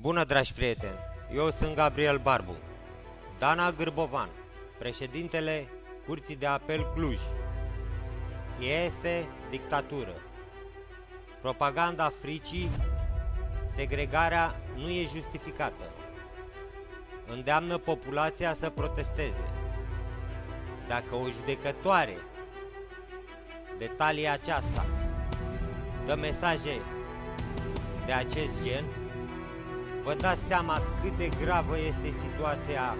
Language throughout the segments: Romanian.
Bună, dragi prieteni! Eu sunt Gabriel Barbu. Dana Gârbovan, președintele Curții de Apel Cluj. Este dictatură. Propaganda fricii, segregarea nu e justificată. Îndeamnă populația să protesteze. Dacă o judecătoare detalia aceasta dă mesaje de acest gen, vă dați seama cât de gravă este situația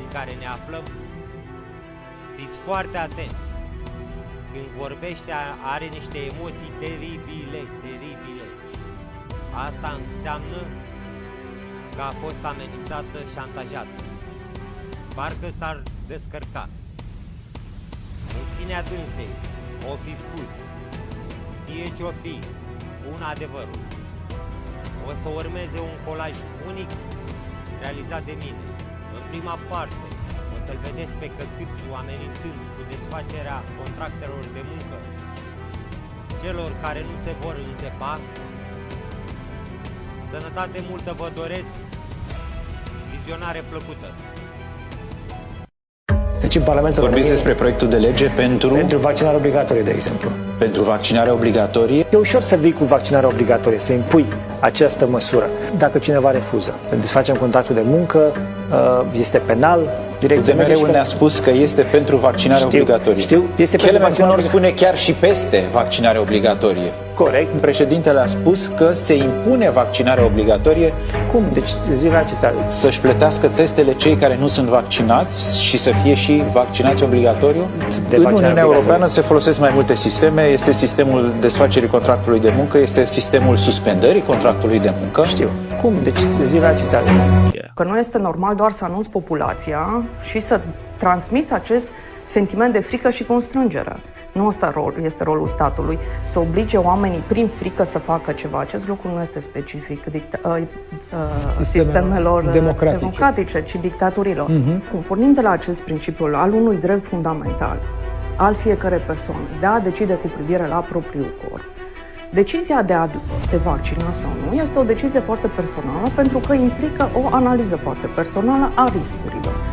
în care ne aflăm? Fiți foarte atenți! Când vorbește are niște emoții teribile, teribile. Asta înseamnă că a fost amenințată, șantajată. Parcă s-ar descărca. În sinea dânsei, o fi spus, fie ce-o fi, spun adevărul. O să urmeze un colaj unic realizat de mine. În prima parte, o să-l vedeți pe Căcâțu amenințând cu desfacerea contractelor de muncă celor care nu se vor înțepa. Sănătate multă vă doresc, vizionare plăcută! Deci în Parlamentul Vorbiți României, despre proiectul de lege pentru, pentru vaccinare obligatorie, de exemplu. pentru vaccinare obligatorie. E ușor să vii cu vaccinare obligatorie, să impui această măsură. Dacă cineva refuză, desfacem contractul de muncă, uh, este penal, direcția UDMR-ul ne-a spus că este pentru vaccinare Știu, obligatorie. știu, este pentru Kelemen vaccinare Conor spune chiar și peste vaccinare obligatorie. Corect. Președintele a spus că se impune vaccinarea obligatorie Cum? Deci zilele acestea, să-și plătească testele cei care nu sunt vaccinați și să fie și vaccinați obligatoriu. De în vaccinare Uniunea obligatorie. Europeană se folosesc mai multe sisteme. Este sistemul desfacerii contractului de muncă, este sistemul suspendării contractului de muncă. știu. Cum? Deci zilele acestea, Că nu este normal doar să anunți populația și să transmiți acest sentiment de frică și constrângere. Nu ăsta rol, este rolul statului, să oblige oamenii prin frică să facă ceva. Acest lucru nu este specific dicta, uh, uh, sistemelor uh, democratice. democratice, ci dictaturilor. Uh-huh. Cum pornim de la acest principiu al unui drept fundamental al fiecare persoane de a decide cu privire la propriul corp. Decizia de a te vaccina sau nu este o decizie foarte personală pentru că implică o analiză foarte personală a riscurilor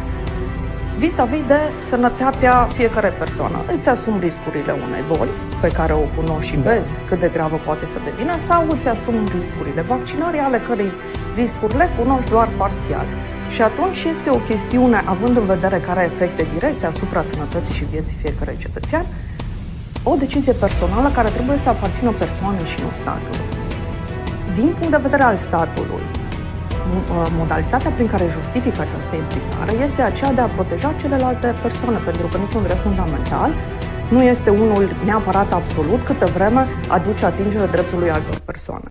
vis-a-vis de sănătatea fiecare persoană. Îți asumi riscurile unei boli pe care o cunoști și vezi cât de gravă poate să devină sau îți asumi riscurile vaccinării ale cărei riscuri le cunoști doar parțial. Și atunci este o chestiune, având în vedere care are efecte directe asupra sănătății și vieții fiecărui cetățean, o decizie personală care trebuie să aparțină persoanei și nu statului. Din punct de vedere al statului, modalitatea prin care justifică această implicare este aceea de a proteja celelalte persoane, pentru că niciun drept fundamental nu este unul neapărat absolut câtă vreme aduce atingere dreptului altor persoane.